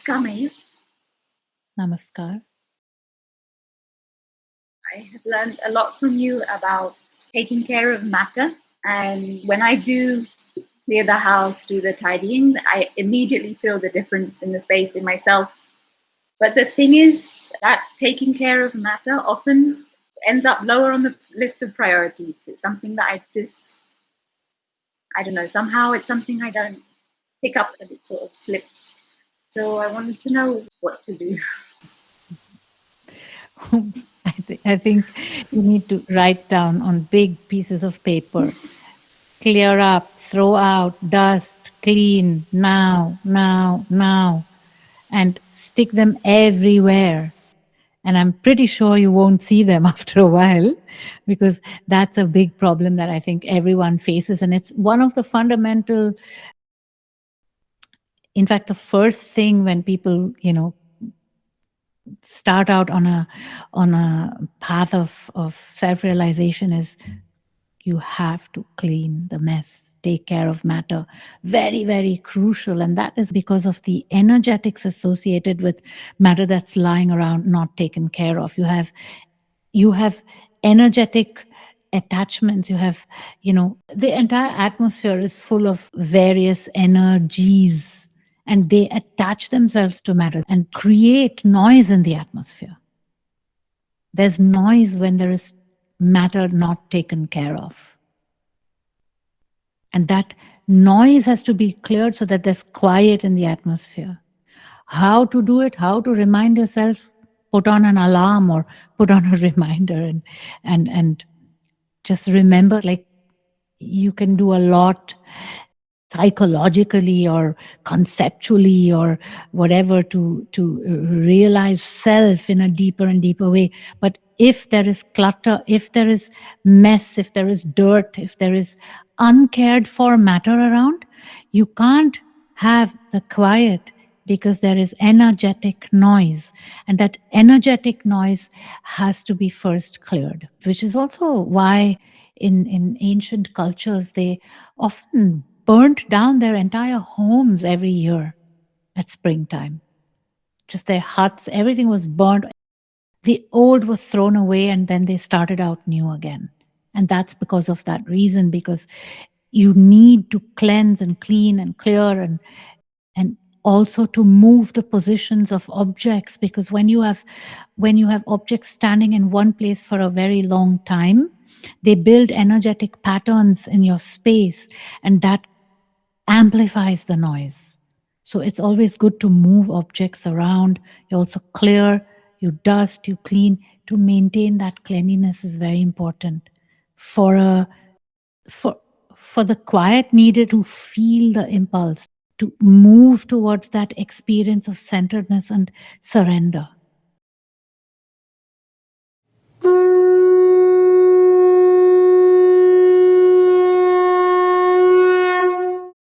Namaskar, Mayur. Namaskar. I have learned a lot from you about taking care of matter. And when I do clear the house, do the tidying, I immediately feel the difference in the space in myself. But the thing is that taking care of matter often ends up lower on the list of priorities. It's something that I just, I don't know, somehow it's something I don't pick up and it sort of slips. So I wanted to know what to do. I, th- I think you need to write down on big pieces of paper, clear up, throw out, dust, clean, now, now, now, and stick them everywhere. And I'm pretty sure you won't see them after a while because that's a big problem that I think everyone faces. And it's one of the fundamental, in fact, the first thing when people, you know, start out on a on a path of of self-realization is you have to clean the mess take care of matter. Very very crucial. And that is because of the energetics associated with matter that's lying around not taken care of. You have you have energetic attachments. You have you know the entire atmosphere is full of various energies and they attach themselves to matter and create noise in the atmosphere. There's noise when there is matter not taken care of. And that noise has to be cleared so that there's quiet in the atmosphere. How to do it, how to remind yourself, put on an alarm or put on a reminder and and and just remember like you can do a lot psychologically or conceptually or whatever to to realize self in a deeper and deeper way. But if there is clutter if there is mess if there is dirt if there is uncared for matter around you can't have the quiet because there is energetic noise. And that energetic noise has to be first cleared which is also why in in ancient cultures they often burnt down their entire homes every year at springtime. Just their huts, everything was burned. The old was thrown away and then they started out new again. And that's because of that reason, because you need to cleanse and clean and clear and and also to move the positions of objects because when you have when you have objects standing in one place for a very long time they build energetic patterns in your space and that amplifies the noise. So it's always good to move objects around. You also clear, you dust, you clean. To maintain that cleanliness is very important. For a for for the quiet needed to feel the impulse, to move towards that experience of centeredness and surrender.